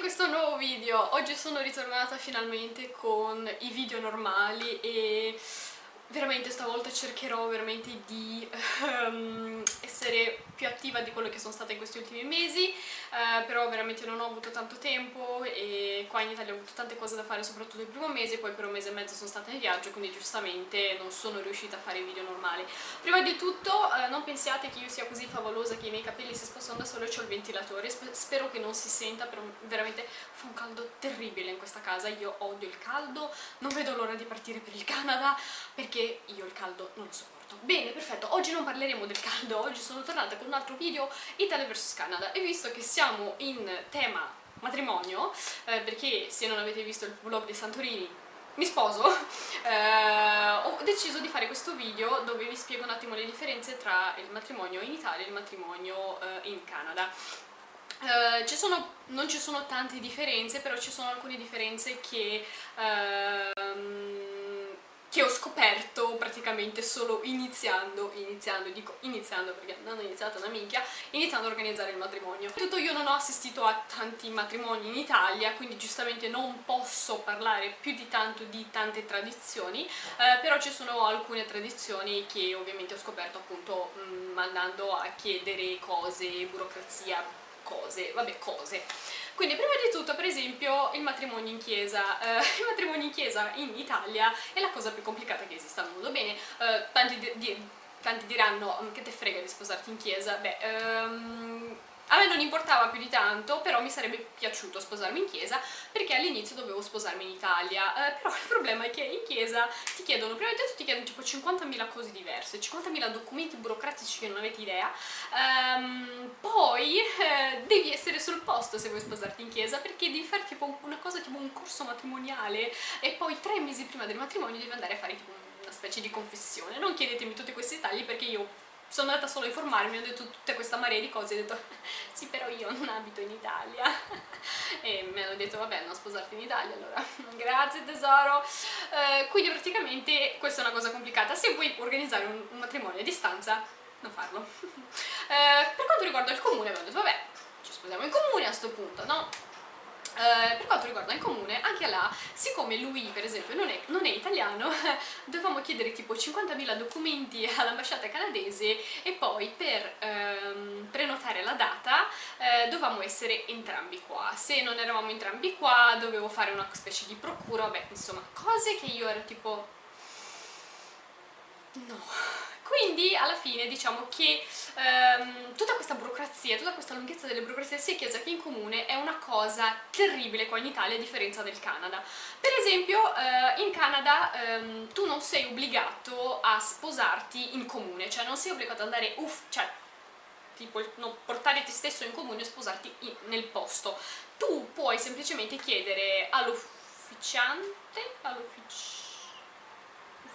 questo nuovo video! Oggi sono ritornata finalmente con i video normali e veramente stavolta cercherò veramente di um, essere più attiva di quello che sono stata in questi ultimi mesi uh, però veramente non ho avuto tanto tempo e qua in Italia ho avuto tante cose da fare soprattutto il primo mese poi per un mese e mezzo sono stata in viaggio quindi giustamente non sono riuscita a fare video normali. Prima di tutto uh, non pensiate che io sia così favolosa che i miei capelli si spostano da solo e ho il ventilatore. Sp spero che non si senta però veramente fa un caldo terribile in questa casa. Io odio il caldo non vedo l'ora di partire per il Canada perché perché io il caldo non lo sopporto. Bene, perfetto, oggi non parleremo del caldo, oggi sono tornata con un altro video Italia vs Canada e visto che siamo in tema matrimonio, eh, perché se non avete visto il vlog di Santorini mi sposo, eh, ho deciso di fare questo video dove vi spiego un attimo le differenze tra il matrimonio in Italia e il matrimonio eh, in Canada. Uh, ci sono, non ci sono tante differenze, però ci sono alcune differenze che uh, che ho scoperto praticamente solo iniziando, iniziando, dico iniziando perché non ho iniziato una minchia, iniziando a organizzare il matrimonio. Tutto io non ho assistito a tanti matrimoni in Italia, quindi giustamente non posso parlare più di tanto di tante tradizioni, eh, però ci sono alcune tradizioni che ovviamente ho scoperto appunto mh, mm, andando a chiedere cose, burocrazia, cose, vabbè cose. Quindi prima di tutto per esempio il matrimonio in chiesa, uh, il matrimonio in chiesa in Italia è la cosa più complicata che esista al mondo, bene, uh, tanti, di, tanti, diranno mm, che te frega di sposarti in chiesa, beh, um, a me non importava più di tanto, però mi sarebbe piaciuto sposarmi in chiesa perché all'inizio dovevo sposarmi in Italia, eh, però il problema è che in chiesa ti chiedono, prima di tutto ti chiedono tipo 50.000 cose diverse, 50.000 documenti burocratici che non avete idea, um, poi eh, devi essere sul posto se vuoi sposarti in chiesa perché devi fare tipo una cosa tipo un corso matrimoniale e poi tre mesi prima del matrimonio devi andare a fare tipo una specie di confessione. Non chiedetemi tutti questi dettagli perché io sono andata solo a informarmi, ho detto tutta questa marea di cose, ho detto sì però io non abito in Italia. E mi hanno detto vabbè non sposarti in Italia allora. Grazie tesoro. Eh, quindi praticamente questa è una cosa complicata. Se vuoi organizzare un, un matrimonio a distanza non farlo. Eh, per quanto riguarda il comune abbiamo detto vabbè ci sposiamo in comune a questo punto no? Uh, per quanto riguarda il comune, anche là, siccome lui per esempio non è, non è italiano, dovevamo chiedere tipo 50.000 documenti all'ambasciata canadese e poi per um, prenotare la data uh, dovevamo essere entrambi qua. Se non eravamo entrambi qua dovevo fare una specie di procura, vabbè insomma cose che io ero tipo... no quindi alla fine diciamo che ehm, tutta questa burocrazia, tutta questa lunghezza delle burocrazie sia chiesa che in comune è una cosa terribile qua in Italia a differenza del Canada. Per esempio eh, in Canada ehm, tu non sei obbligato a sposarti in comune, cioè non sei obbligato ad andare uff, cioè tipo no, portare te stesso in comune e sposarti in, nel posto. Tu puoi semplicemente chiedere all'ufficiante, all'ufficiante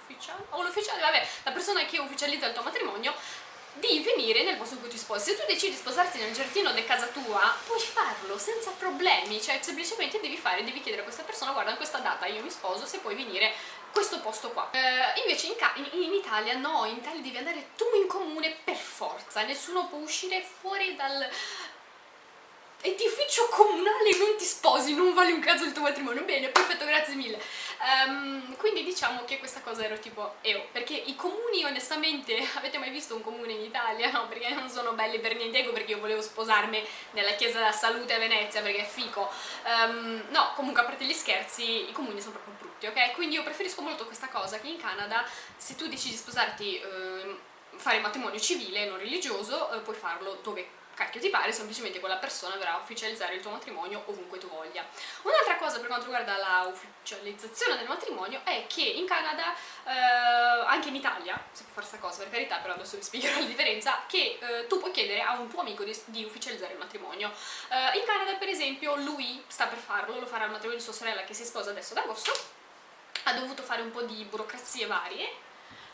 ufficiale, o l'ufficiale, vabbè, la persona che ufficializza il tuo matrimonio di venire nel posto in cui ti sposi. Se tu decidi di sposarti nel giardino di casa tua, puoi farlo senza problemi, cioè semplicemente devi fare, devi chiedere a questa persona, guarda, in questa data io mi sposo, se puoi venire questo posto qua. Eh, invece in, in, in, Italia no, in Italia devi andare tu in comune per forza, nessuno può uscire fuori dal, e di ufficio comunale non ti sposi, non vale un caso il tuo matrimonio, bene, perfetto, grazie mille. Um, quindi diciamo che questa cosa ero tipo eo, perché i comuni onestamente, avete mai visto un comune in Italia? No, perché non sono belli per niente, ecco perché io volevo sposarmi nella chiesa della salute a Venezia perché è fico. Um, no, comunque a parte gli scherzi, i comuni sono proprio brutti, ok? Quindi io preferisco molto questa cosa che in Canada, se tu decidi di sposarti, eh, fare matrimonio civile, non religioso, eh, puoi farlo dove cacchio ti pare, semplicemente quella persona verrà a ufficializzare il tuo matrimonio ovunque tu voglia. Un'altra cosa per quanto riguarda la ufficializzazione del matrimonio è che in Canada, eh, anche in Italia, si può fare questa cosa per carità, però adesso vi spiegherò la differenza, che eh, tu puoi chiedere a un tuo amico di, di ufficializzare il matrimonio. Eh, in Canada per esempio lui sta per farlo, lo farà il matrimonio di sua sorella che si sposa adesso ad agosto, ha dovuto fare un po' di burocrazie varie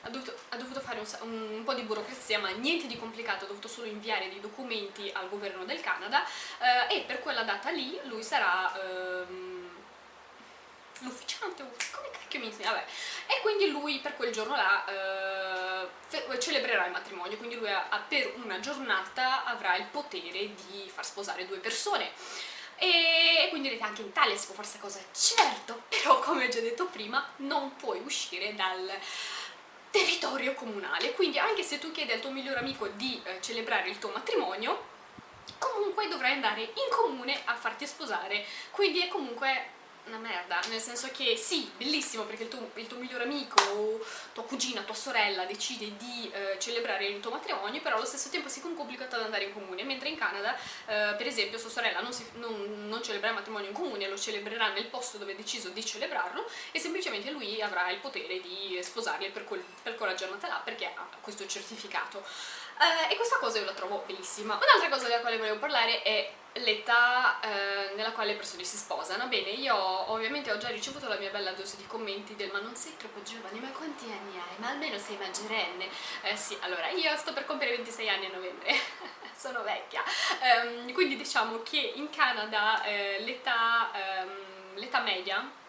ha dovuto, ha dovuto fare un, un, po' di burocrazia ma niente di complicato, ha dovuto solo inviare dei documenti al governo del Canada eh, e per quella data lì lui sarà ehm, l'ufficiante, come cacchio mi insegna, vabbè. E quindi lui per quel giorno là eh, celebrerà il matrimonio, quindi lui ha, per una giornata avrà il potere di far sposare due persone. E quindi direte anche in Italia si può fare questa cosa, certo, però come ho già detto prima non puoi uscire dal territorio comunale, quindi anche se tu chiedi al tuo migliore amico di eh, celebrare il tuo matrimonio, comunque dovrai andare in comune a farti sposare, quindi è comunque una merda, nel senso che sì, bellissimo perché il tuo, il tuo migliore amico o tua cugina, tua sorella decide di eh, celebrare il tuo matrimonio, però allo stesso tempo si complicato ad andare in comune, mentre in Canada, eh, per esempio, sua sorella non, si, non, non, celebrerà il matrimonio in comune, lo celebrerà nel posto dove ha deciso di celebrarlo e semplicemente lui avrà il potere di sposarli per, quel, per quella giornata là perché ha questo certificato. Eh, e questa cosa io la trovo bellissima. Un'altra cosa della quale volevo parlare è l'età eh, nella quale le persone si sposano. Bene, io ovviamente ho già ricevuto la mia bella dose di commenti del ma non sei troppo giovane, ma quanti anni hai? Ma almeno sei maggiorenne. Eh sì, allora io sto per compiere 26 anni a novembre, sono vecchia. Um, quindi diciamo che in Canada eh, l'età um, media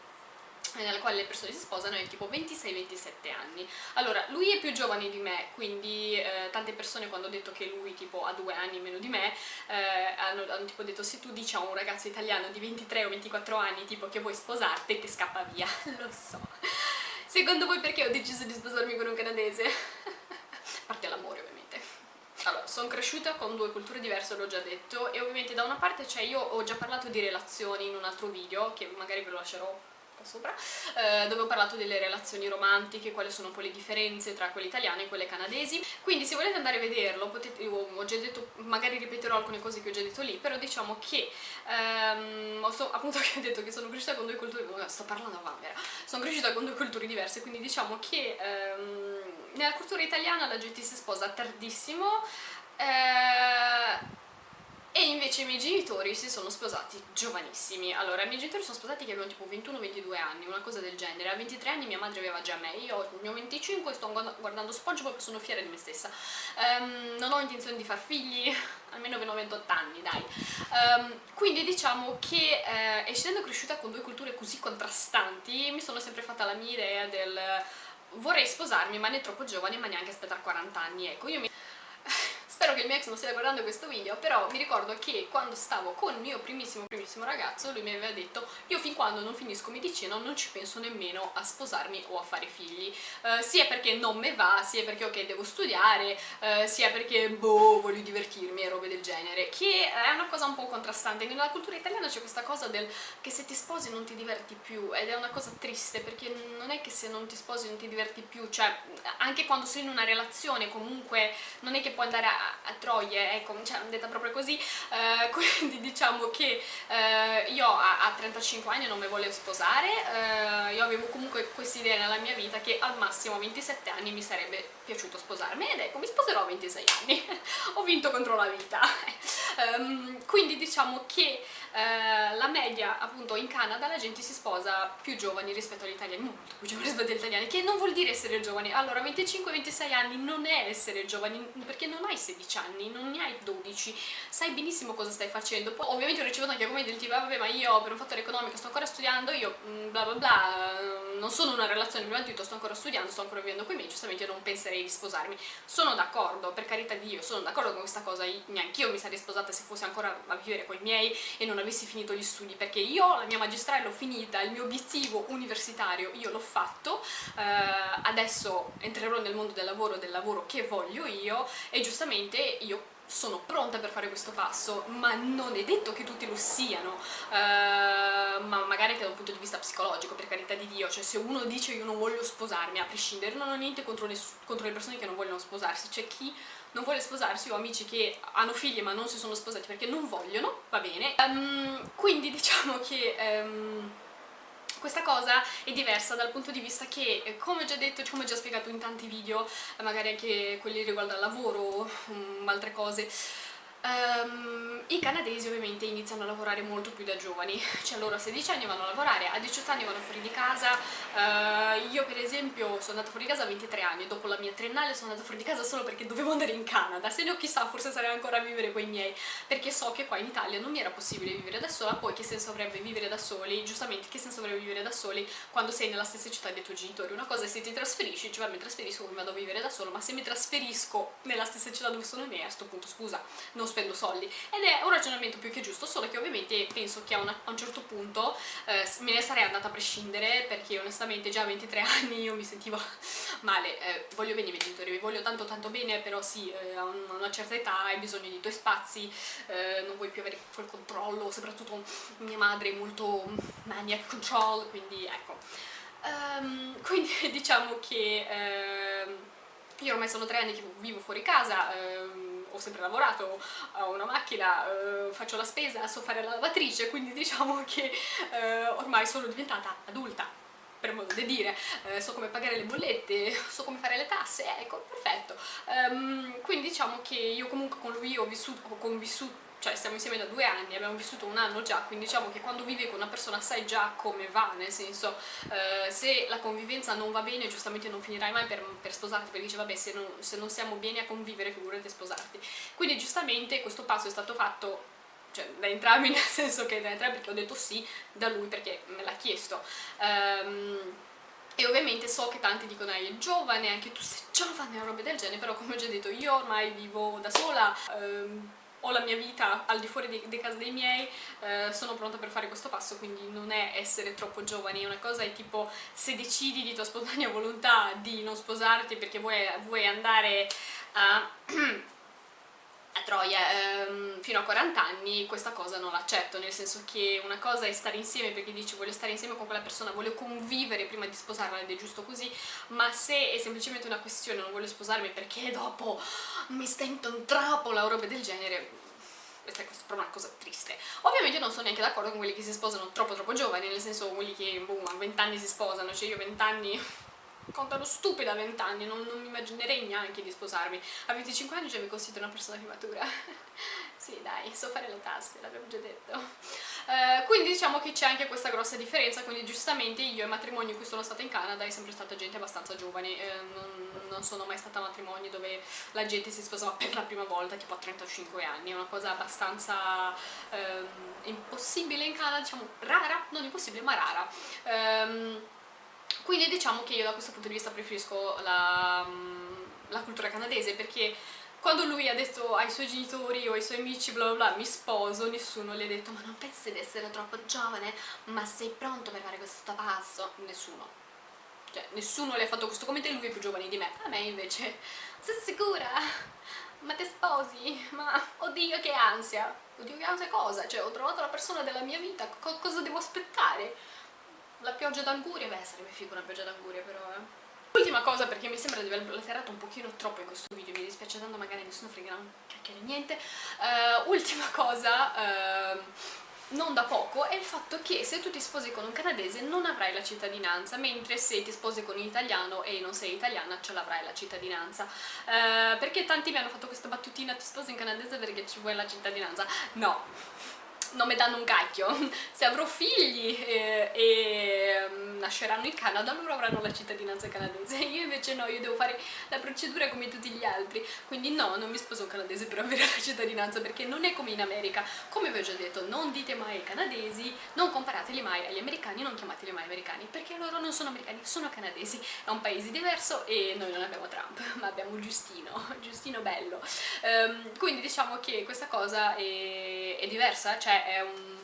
nella quale le persone si sposano è tipo 26-27 anni. Allora, lui è più giovane di me, quindi eh, tante persone quando ho detto che lui tipo ha due anni meno di me eh, hanno, hanno, tipo detto se tu dici a un ragazzo italiano di 23 o 24 anni tipo che vuoi sposarti ti scappa via, lo so. Secondo voi perché ho deciso di sposarmi con un canadese? A parte l'amore ovviamente. Allora, sono cresciuta con due culture diverse, l'ho già detto, e ovviamente da una parte cioè io ho già parlato di relazioni in un altro video, che magari ve lo lascerò qua sopra, eh, dove ho parlato delle relazioni romantiche, quali sono poi le differenze tra quelle italiane e quelle canadesi. Quindi se volete andare a vederlo, potete, ho già detto, magari ripeterò alcune cose che ho già detto lì, però diciamo che, ehm, so, appunto che ho detto che sono cresciuta con due culture, sto parlando a Vanvera, sono cresciuta con due culture diverse, quindi diciamo che ehm, nella cultura italiana la gente si sposa tardissimo, eh, e invece i miei genitori si sono sposati giovanissimi. Allora, i miei genitori sono sposati che avevano tipo 21-22 anni, una cosa del genere. A 23 anni mia madre aveva già me, io ne ho 25 e sto guardando SpongeBob sono fiera di me stessa. Um, non ho intenzione di far figli, almeno fino a 28 anni, dai. Um, quindi diciamo che, eh, essendo cresciuta con due culture così contrastanti, mi sono sempre fatta la mia idea del vorrei sposarmi ma ne troppo giovane ma neanche aspettare 40 anni, ecco, io mi Spero che il mio ex non stia guardando questo video, però mi ricordo che quando stavo con il mio primissimo primissimo ragazzo, lui mi aveva detto io fin quando non finisco medicina non ci penso nemmeno a sposarmi o a fare figli, uh, sia perché non me va, sia perché ok devo studiare, uh, sia perché boh voglio divertirmi e robe del genere, che è una cosa un po' contrastante. Nella cultura italiana c'è questa cosa del che se ti sposi non ti diverti più ed è una cosa triste perché non è che se non ti sposi non ti diverti più, cioè anche quando sei in una relazione comunque non è che puoi andare a troie, ecco, cioè detta proprio così, eh, quindi diciamo che eh, io a, a, 35 anni non mi volevo sposare, eh, io avevo comunque questa idea nella mia vita che al massimo a 27 anni mi sarebbe piaciuto sposarmi ed ecco, mi sposerò a 26 anni, ho vinto contro la vita. um, quindi diciamo che eh, la media appunto in Canada la gente si sposa più giovani rispetto agli italiani, molto più giovani rispetto agli italiani, che non vuol dire essere giovani, allora 25-26 anni non è essere giovani perché non hai 16 anni, non ne hai 12, sai benissimo cosa stai facendo, poi ovviamente ho ricevuto anche commenti del tipo vabbè ma io per un fattore economico sto ancora studiando, io mm, bla bla bla, non sono in una relazione prima di tutto, sto ancora studiando, sto ancora vivendo con i miei, giustamente non penserei di sposarmi, sono d'accordo, per carità di Dio, sono d'accordo con questa cosa, neanche io mi sarei sposata se fossi ancora a vivere con i miei e non avessi finito gli studi perché io la mia magistrale l'ho finita, il mio obiettivo universitario io l'ho fatto, eh, adesso entrerò nel mondo del lavoro, del lavoro che voglio io e giustamente io sono pronta per fare questo passo, ma non è detto che tutti lo siano, uh, ma magari anche da un punto di vista psicologico, per carità di Dio, cioè se uno dice io non voglio sposarmi, a prescindere, non ho niente contro le, contro le persone che non vogliono sposarsi, c'è chi non vuole sposarsi, ho amici che hanno figli ma non si sono sposati perché non vogliono, va bene, um, quindi diciamo che... Um, questa cosa è diversa dal punto di vista che, eh, come ho già detto, come ho già spiegato in tanti video, magari anche quelli riguardo al lavoro, um, altre cose, Um, I canadesi ovviamente iniziano a lavorare molto più da giovani, cioè loro a 16 anni vanno a lavorare, a 18 anni vanno fuori di casa, uh, io per esempio sono andata fuori di casa a 23 anni, dopo la mia triennale sono andata fuori di casa solo perché dovevo andare in Canada, se no chissà forse sarei ancora a vivere con i miei, perché so che qua in Italia non mi era possibile vivere da sola, poi che senso avrebbe vivere da soli, giustamente che senso avrebbe vivere da soli quando sei nella stessa città dei tuoi genitori, una cosa è se ti trasferisci, cioè mi trasferisco mi vado a vivere da solo, ma se mi trasferisco nella stessa città dove sono i miei, a questo punto scusa, non spendo soldi. Ed è un ragionamento più che giusto solo che ovviamente penso che a, una, a un certo punto eh, me ne sarei andata a prescindere perché onestamente già a 23 anni io mi sentivo male. Eh, voglio bene i miei genitori, voglio tanto tanto bene però sì, eh, a una certa età hai bisogno di tuoi spazi eh, non vuoi più avere quel controllo soprattutto mia madre è molto maniac control quindi ecco. Um, quindi diciamo che ehm, io ormai sono tre anni che vivo fuori casa, ehm, ho sempre lavorato, ho una macchina, eh, faccio la spesa, so fare la lavatrice, quindi diciamo che eh, ormai sono diventata adulta, per modo di dire, eh, so come pagare le bollette, so come fare le tasse, ecco, perfetto. Um, quindi diciamo che io comunque con lui ho vissuto, ho convissuto cioè stiamo insieme da due anni, abbiamo vissuto un anno già, quindi diciamo che quando vivi con una persona sai già come va, nel senso eh, se la convivenza non va bene giustamente non finirai mai per, per sposarti perché dice vabbè se non, se non siamo bene a convivere figurati sposarti. Quindi giustamente questo passo è stato fatto cioè da entrambi nel senso che da entrambi perché ho detto sì da lui perché me l'ha chiesto um, e ovviamente so che tanti dicono ah, è giovane, anche tu sei giovane o robe del genere però come ho già detto io ormai vivo da sola um, ho la mia vita al di fuori dei, dei casi dei miei, eh, sono pronta per fare questo passo, quindi non è essere troppo giovani, una cosa è tipo se decidi di tua spontanea volontà di non sposarti perché vuoi, vuoi andare a... Troia ehm, fino a 40 anni questa cosa non l'accetto, nel senso che una cosa è stare insieme perché dici voglio stare insieme con quella persona, voglio convivere prima di sposarla ed è giusto così, ma se è semplicemente una questione non voglio sposarmi perché dopo mi stento in trappola o robe del genere, questa è proprio una cosa triste. Ovviamente non sono neanche d'accordo con quelli che si sposano troppo troppo giovani, nel senso quelli che boh, a 20 anni si sposano, cioè io a 20 anni contano stupida a 20 anni, non, non mi immaginerei neanche di sposarmi. A 25 anni già mi considero una persona più matura. sì, dai, so fare le tasse, l'avevo già detto. Uh, quindi diciamo che c'è anche questa grossa differenza, quindi giustamente io ai matrimoni in cui sono stata in Canada è sempre stata gente abbastanza giovane, eh, non, non, sono mai stata a matrimoni dove la gente si sposava per la prima volta tipo a 35 anni, è una cosa abbastanza eh, impossibile in Canada, diciamo rara, non impossibile ma rara. Um, quindi diciamo che io da questo punto di vista preferisco la, la cultura canadese perché quando lui ha detto ai suoi genitori o ai suoi amici bla bla bla mi sposo, nessuno gli ha detto ma non pensi di essere troppo giovane? Ma sei pronto per fare questo passo? Nessuno. Cioè, nessuno le ha fatto questo commento e lui è più giovane di me. A me invece, sei sicura? Ma ti sposi? Ma oddio che ansia! Oddio che ansia cosa? Cioè, ho trovato la persona della mia vita, co cosa devo aspettare? La pioggia d'anguria? Beh, sarebbe figo una pioggia d'anguria però, eh. Ultima cosa, perché mi sembra di aver blaterato un pochino troppo in questo video, mi dispiace tanto, magari nessuno frega un cacchio di niente. Uh, ultima cosa, uh, non da poco, è il fatto che se tu ti sposi con un canadese non avrai la cittadinanza, mentre se ti sposi con un italiano e non sei italiana ce l'avrai la cittadinanza. Uh, perché tanti mi hanno fatto questa battutina, ti sposi in canadese perché ci vuoi la cittadinanza? No, non mi danno un cacchio. Se avrò figli e, e nasceranno in Canada, loro avranno la cittadinanza canadese. Io invece no, io devo fare la procedura come tutti gli altri. Quindi no, non mi sposo un canadese per avere la cittadinanza, perché non è come in America. Come vi ho già detto, non dite mai ai canadesi, non comparateli mai agli americani, non chiamateli mai americani, perché loro non sono americani, sono canadesi. È un paese diverso e noi non abbiamo Trump, ma abbiamo Giustino, Giustino bello. Um, quindi diciamo che questa cosa è, è diversa, cioè è un...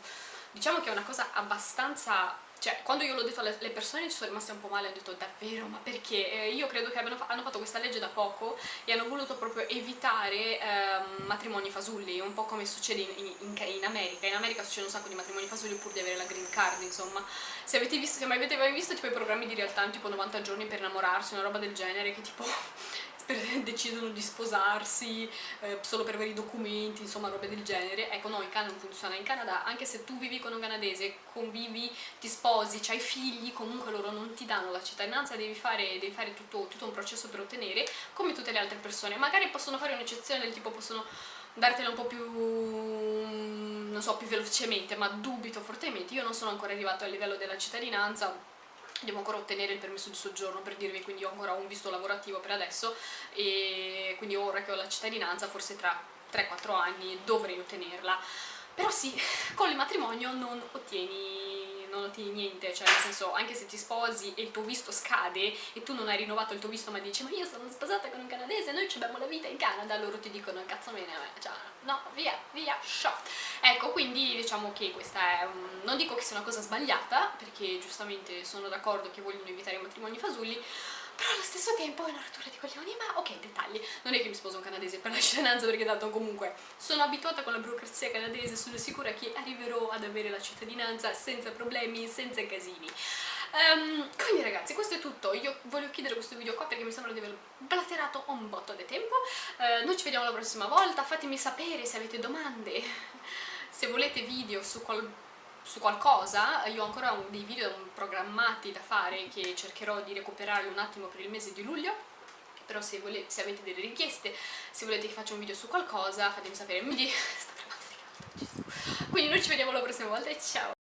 diciamo che è una cosa abbastanza cioè quando io l'ho detto alle persone ci sono rimaste un po' male ho detto davvero? Ma perché? Eh, io credo che abbiano, hanno fatto questa legge da poco e hanno voluto proprio evitare eh, matrimoni fasulli un po' come succede in, in, in, America. In America succede un sacco di matrimoni fasulli pur di avere la green card insomma. Se avete visto, se mai avete mai visto tipo i programmi di realtà tipo 90 giorni per innamorarsi una roba del genere che tipo decidono di sposarsi eh, solo per avere i documenti, insomma robe del genere. Ecco, no, in Canada non funziona. In Canada, anche se tu vivi con un canadese, convivi, ti sposi, hai figli, comunque loro non ti danno la cittadinanza, devi fare, devi fare tutto, tutto un processo per ottenere, come tutte le altre persone. Magari possono fare un'eccezione del tipo possono dartela un po' più, non so, più velocemente, ma dubito fortemente. Io non sono ancora arrivato al livello della cittadinanza, devo ancora ottenere il permesso di soggiorno per dirvi, quindi ho ancora un visto lavorativo per adesso e quindi ora che ho la cittadinanza forse tra 3-4 anni dovrei ottenerla. Però sì, con il matrimonio non ottieni, ottieni niente, cioè nel senso anche se ti sposi e il tuo visto scade e tu non hai rinnovato il tuo visto ma dici ma io sono sposata con un canadese, noi abbiamo la vita in Canada, loro ti dicono cazzo me, cioè no, via, via, show. Ecco, quindi diciamo che questa è non dico che sia una cosa sbagliata, perché giustamente sono d'accordo che vogliono evitare i matrimoni fasulli, però allo stesso tempo è una rottura di coglioni, ma ok, dettagli, non è che mi sposo un canadese per la cittadinanza perché tanto comunque sono abituata con la burocrazia canadese, sono sicura che arriverò ad avere la cittadinanza senza problemi, senza casini. Um, quindi ragazzi questo è tutto, io voglio chiudere questo video qua perché mi sembra di aver blaterato un botto di tempo, uh, noi ci vediamo la prossima volta, fatemi sapere se avete domande, se volete video su qual su qualcosa, io ho ancora un, dei video programmati da fare che cercherò di recuperarli un attimo per il mese di luglio però se, volete, se avete delle richieste, se volete che faccia un video su qualcosa fatemi sapere, quindi, quindi noi ci vediamo la prossima volta e ciao!